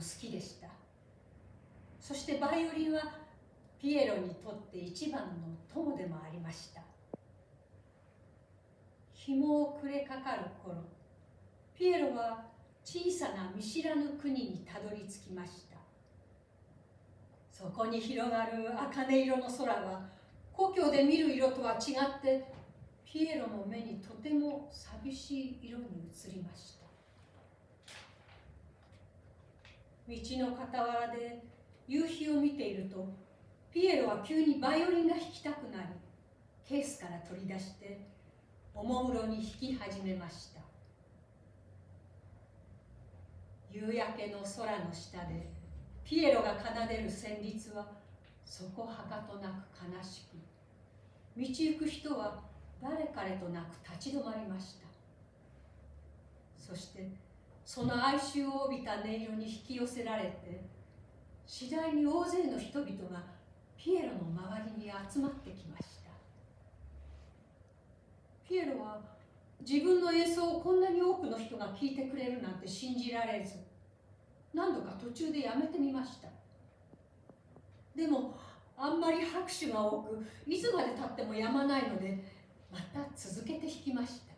好きでした。そしてバイオリンはピエロにとって一番の友でもありました。日も暮れかかる頃ピエロは小さな見知らぬ国にたどり着きました。そこに広がる茜色の空は故郷で見る色とは違ってピエロの目にとても寂しい色に映りました。道の傍らで夕日を見ているとピエロは急にバイオリンが弾きたくなりケースから取り出しておもむろに弾き始めました。夕焼けの空の下でピエロが奏でる旋律はそこはかとなく悲しく道行く人は誰彼となく立ち止まりました。そしてその哀愁を帯びた音色に引き寄せられて次第に大勢の人々がピエロの周りに集まってきました。ピエロは自分の演奏をこんなに多くの人が聴いてくれるなんて信じられず何度か途中でやめてみました。でもあんまり拍手が多くいつまでたってもやまないのでまた続けて弾きました。